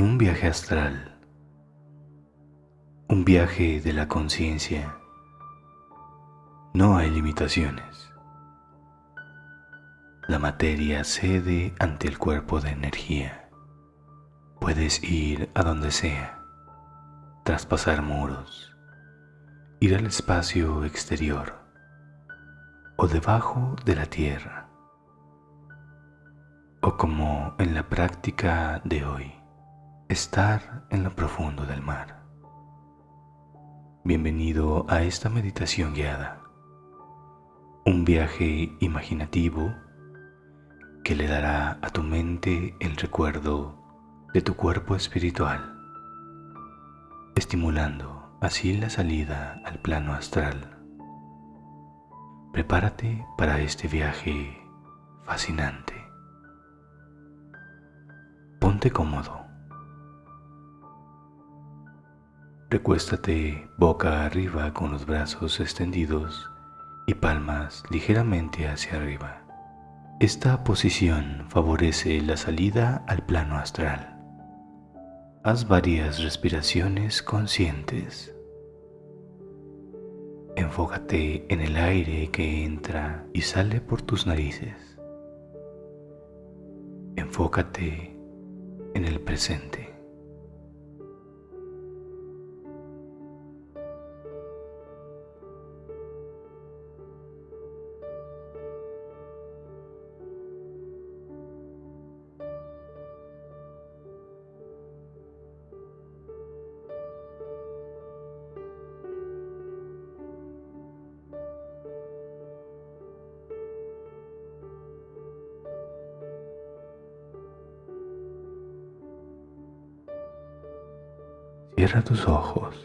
en un viaje astral, un viaje de la conciencia. No hay limitaciones. La materia cede ante el cuerpo de energía. Puedes ir a donde sea, traspasar muros, ir al espacio exterior o debajo de la tierra, o como en la práctica de hoy, estar en lo profundo del mar. Bienvenido a esta meditación guiada, un viaje imaginativo que le dará a tu mente el recuerdo de tu cuerpo espiritual, estimulando así la salida al plano astral. Prepárate para este viaje fascinante. Ponte cómodo. Recuéstate boca arriba con los brazos extendidos y palmas ligeramente hacia arriba. Esta posición favorece la salida al plano astral. Haz varias respiraciones conscientes. Enfócate en el aire que entra y sale por tus narices. Enfócate en el presente. Cierra tus ojos.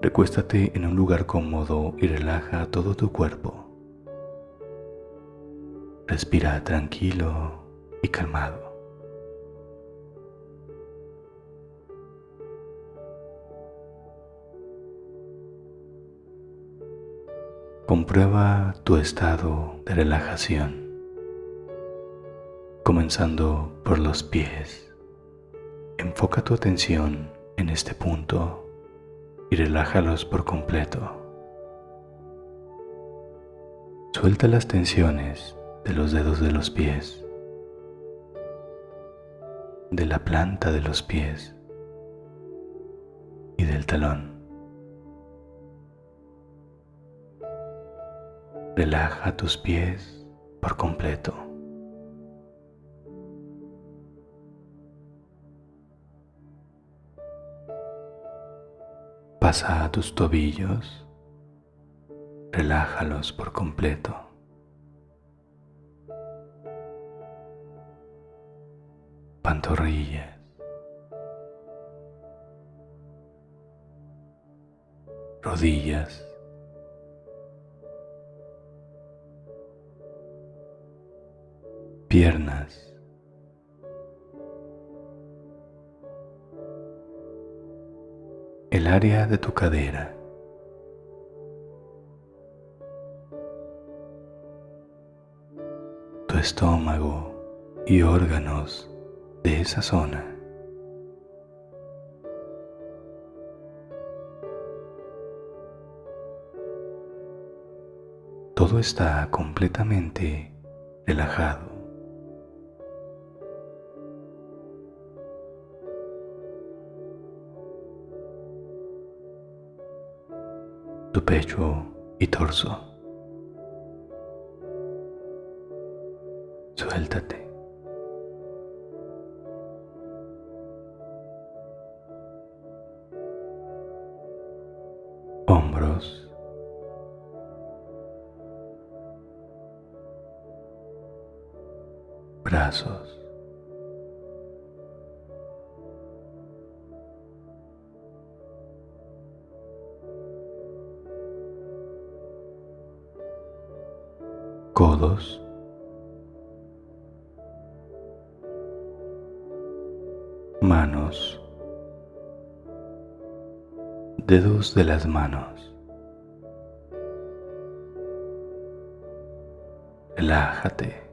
Recuéstate en un lugar cómodo y relaja todo tu cuerpo. Respira tranquilo y calmado. Comprueba tu estado de relajación, comenzando por los pies. Enfoca tu atención en este punto y relájalos por completo. Suelta las tensiones de los dedos de los pies, de la planta de los pies y del talón. Relaja tus pies por completo. Pasa a tus tobillos, relájalos por completo. Pantorrillas. Rodillas. Piernas. El área de tu cadera. Tu estómago y órganos de esa zona. Todo está completamente relajado. Pecho y torso. Suéltate. Hombros. Brazos. Codos, manos, dedos de las manos. Relájate.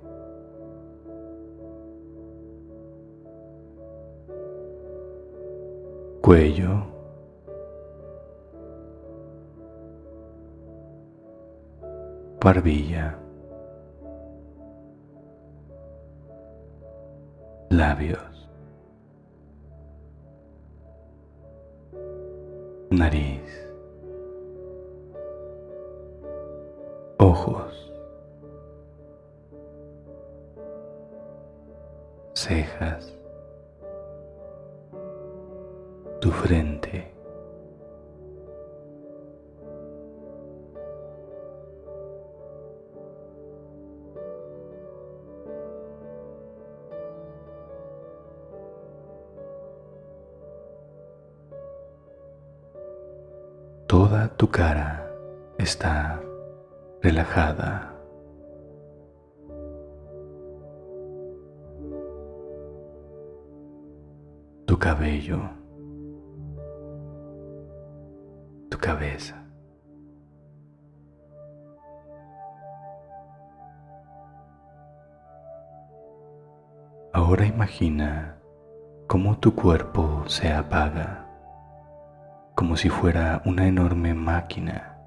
cuello, barbilla, labios, nariz, ojos, cejas, tu frente. Toda tu cara está relajada. Tu cabello, tu cabeza. Ahora imagina cómo tu cuerpo se apaga como si fuera una enorme máquina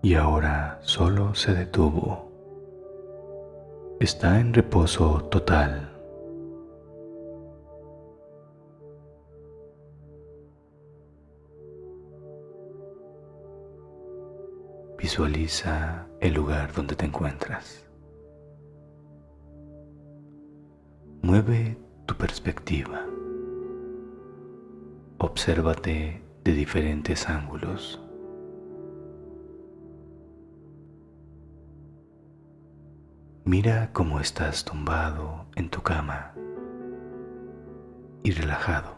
y ahora solo se detuvo. Está en reposo total. Visualiza el lugar donde te encuentras. Mueve tu perspectiva. Obsérvate de diferentes ángulos. Mira cómo estás tumbado en tu cama y relajado.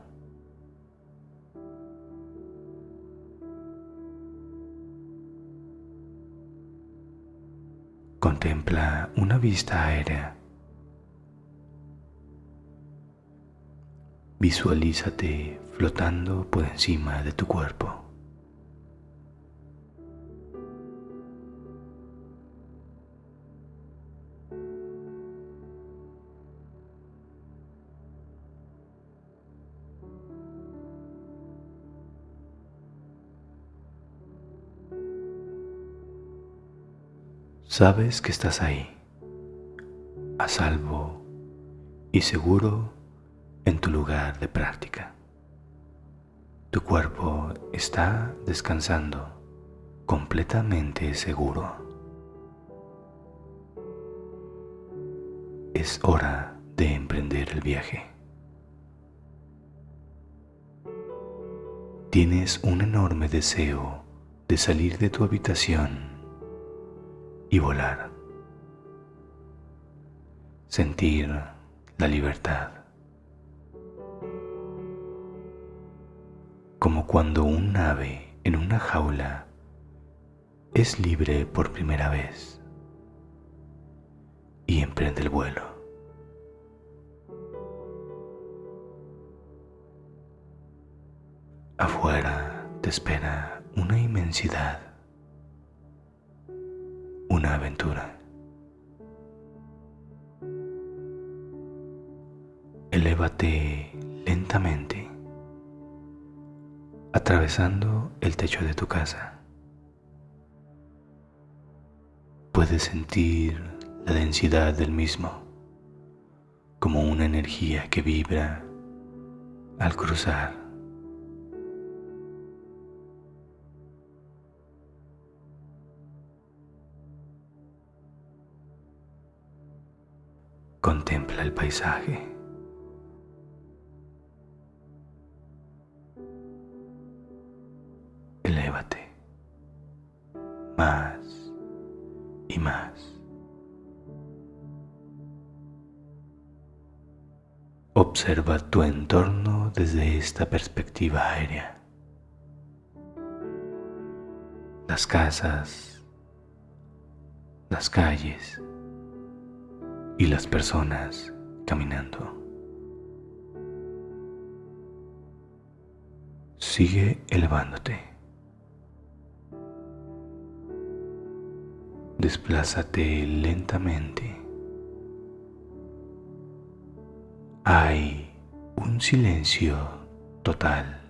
Contempla una vista aérea. Visualízate flotando por encima de tu cuerpo. Sabes que estás ahí, a salvo y seguro en tu lugar de práctica. Tu cuerpo está descansando completamente seguro. Es hora de emprender el viaje. Tienes un enorme deseo de salir de tu habitación y volar. Sentir la libertad. Como cuando un ave en una jaula es libre por primera vez y emprende el vuelo. Afuera te espera una inmensidad, una aventura. Elévate lentamente atravesando el techo de tu casa. Puedes sentir la densidad del mismo como una energía que vibra al cruzar. Contempla el paisaje. Más y más. Observa tu entorno desde esta perspectiva aérea. Las casas, las calles y las personas caminando. Sigue elevándote. Desplázate lentamente. Hay un silencio total.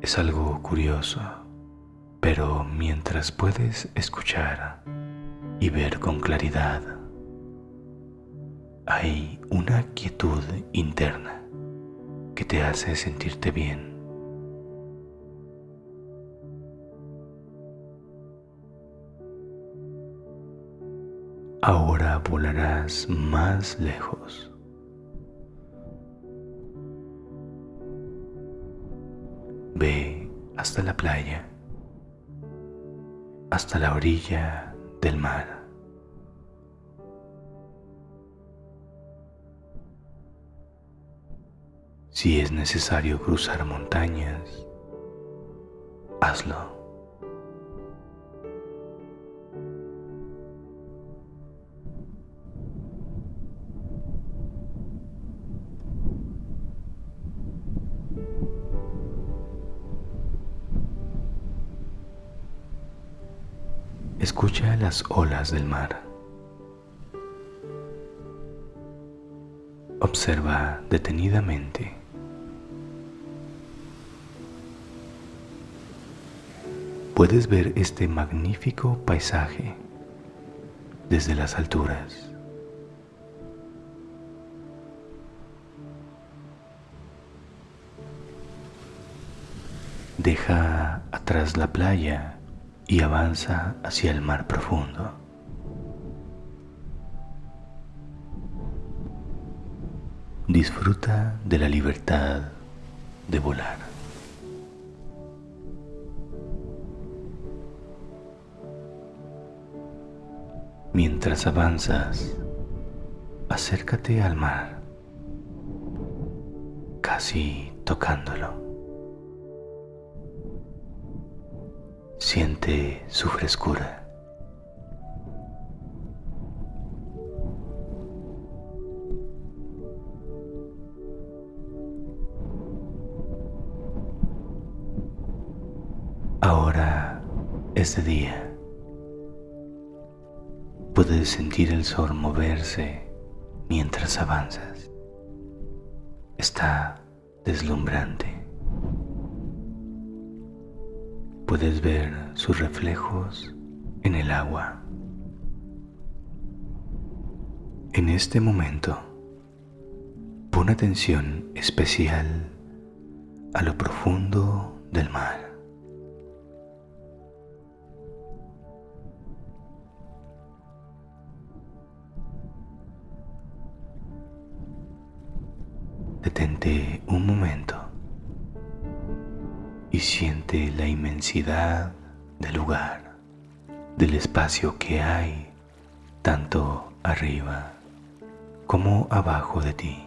Es algo curioso, pero mientras puedes escuchar y ver con claridad, hay una quietud interna que te hace sentirte bien. Ahora volarás más lejos. Ve hasta la playa, hasta la orilla del mar. Si es necesario cruzar montañas, hazlo. Escucha las olas del mar. Observa detenidamente. Puedes ver este magnífico paisaje desde las alturas. Deja atrás la playa y avanza hacia el mar profundo. Disfruta de la libertad de volar. Mientras avanzas, acércate al mar, casi tocándolo. Siente su frescura. Ahora es de día. Puedes sentir el sol moverse mientras avanzas. Está deslumbrante. Puedes ver sus reflejos en el agua. En este momento, pon atención especial a lo profundo del mar. Detente un momento y siente la inmensidad del lugar, del espacio que hay tanto arriba como abajo de ti.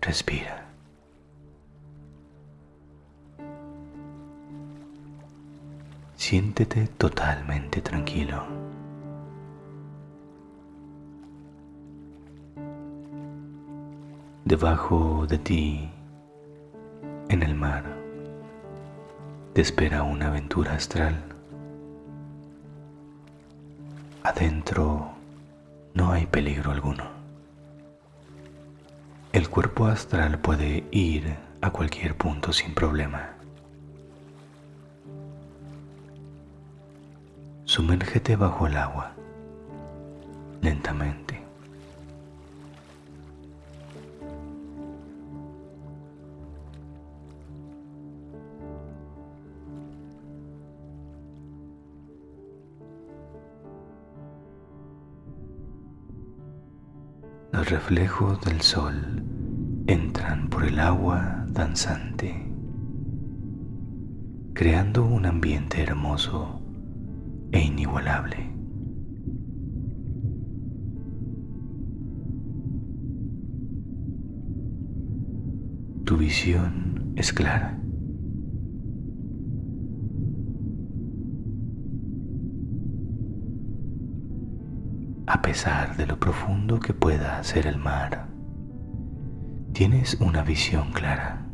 Respira. Siéntete totalmente tranquilo. Debajo de ti, en el mar, te espera una aventura astral. Adentro no hay peligro alguno. El cuerpo astral puede ir a cualquier punto sin problema. Sumérgete bajo el agua, lentamente. Reflejos del sol entran por el agua danzante, creando un ambiente hermoso e inigualable. Tu visión es clara. A pesar de lo profundo que pueda ser el mar, tienes una visión clara,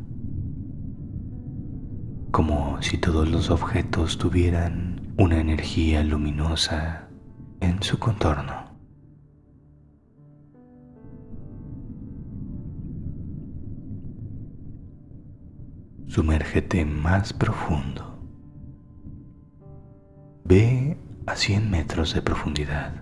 como si todos los objetos tuvieran una energía luminosa en su contorno. Sumérgete más profundo. Ve a 100 metros de profundidad.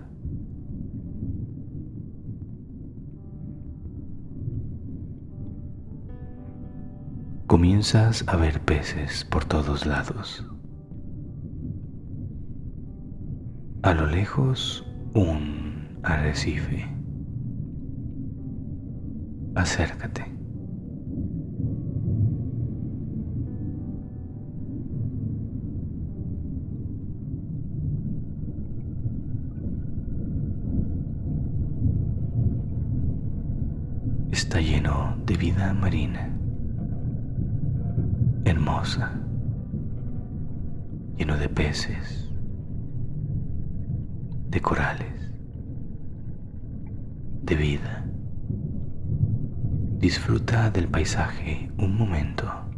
Comienzas a ver peces por todos lados. A lo lejos, un arrecife. Acércate. está lleno de vida marina, hermosa, lleno de peces, de corales, de vida. Disfruta del paisaje un momento.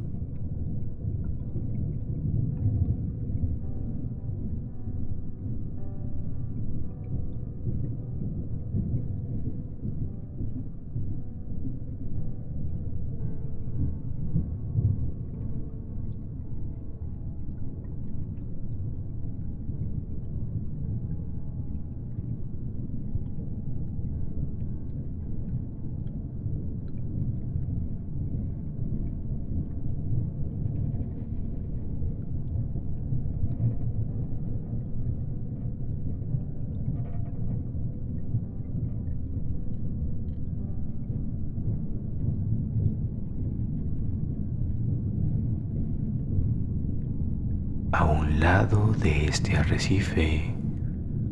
Lado de este arrecife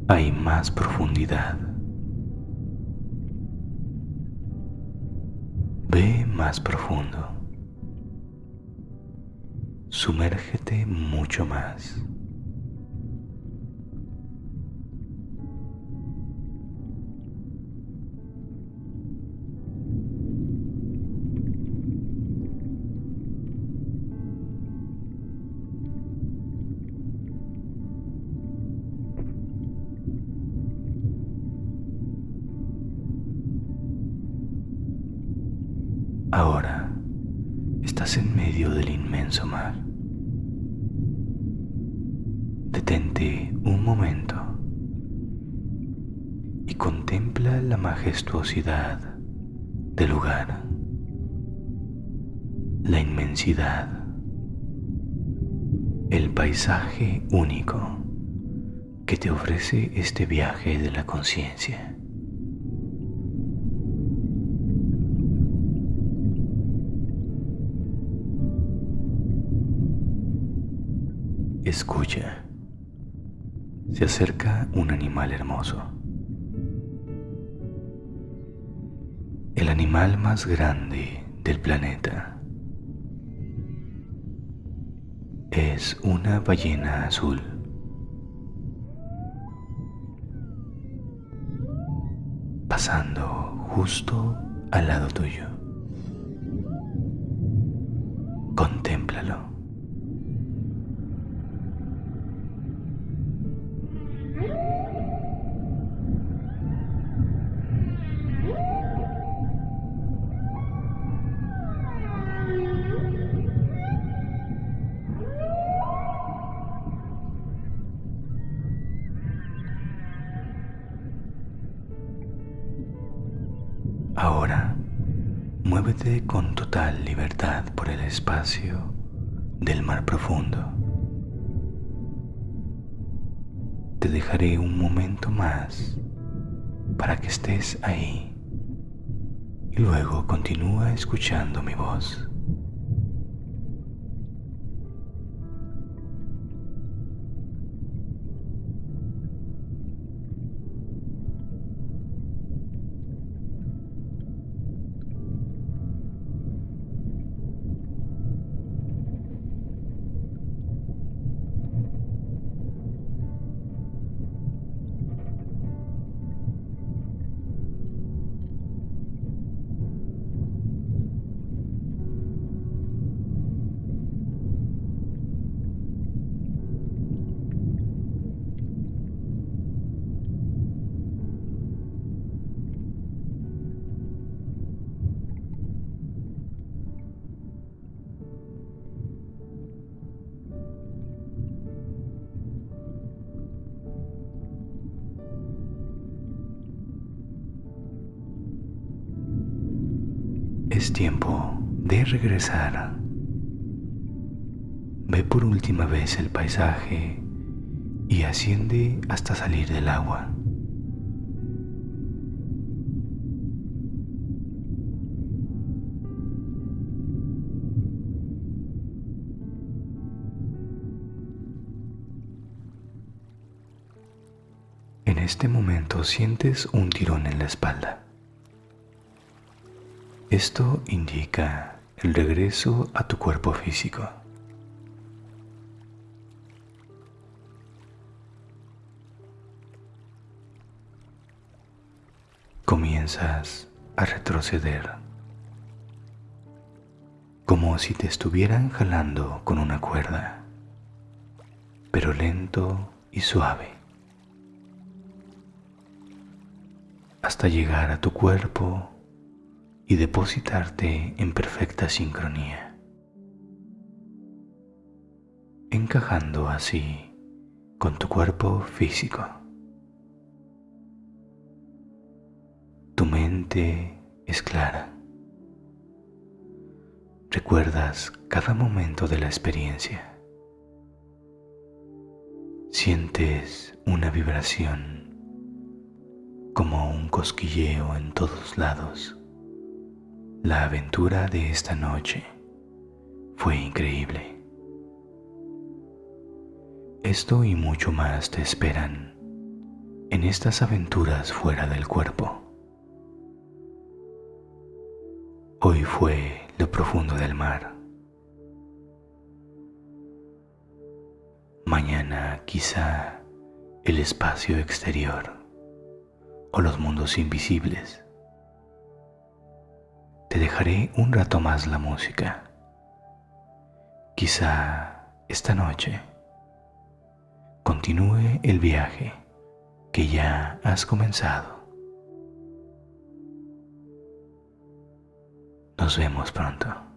hay más profundidad. Ve más profundo. Sumérgete mucho más. Ahora estás en medio del inmenso mar. Detente un momento y contempla la majestuosidad del lugar, la inmensidad, el paisaje único que te ofrece este viaje de la conciencia. Escucha. Se acerca un animal hermoso. El animal más grande del planeta. Es una ballena azul. Pasando justo al lado tuyo. Total libertad por el espacio del mar profundo. Te dejaré un momento más para que estés ahí y luego continúa escuchando mi voz. Es tiempo de regresar. Ve por última vez el paisaje y asciende hasta salir del agua. En este momento sientes un tirón en la espalda. Esto indica el regreso a tu cuerpo físico. Comienzas a retroceder, como si te estuvieran jalando con una cuerda, pero lento y suave. hasta llegar a tu cuerpo y depositarte en perfecta sincronía, encajando así con tu cuerpo físico. Tu mente es clara. Recuerdas cada momento de la experiencia. Sientes una vibración como un cosquilleo en todos lados. La aventura de esta noche fue increíble. Esto y mucho más te esperan en estas aventuras fuera del cuerpo. Hoy fue lo profundo del mar. Mañana quizá el espacio exterior o los mundos invisibles. Te dejaré un rato más la música. Quizá esta noche continúe el viaje que ya has comenzado. Nos vemos pronto.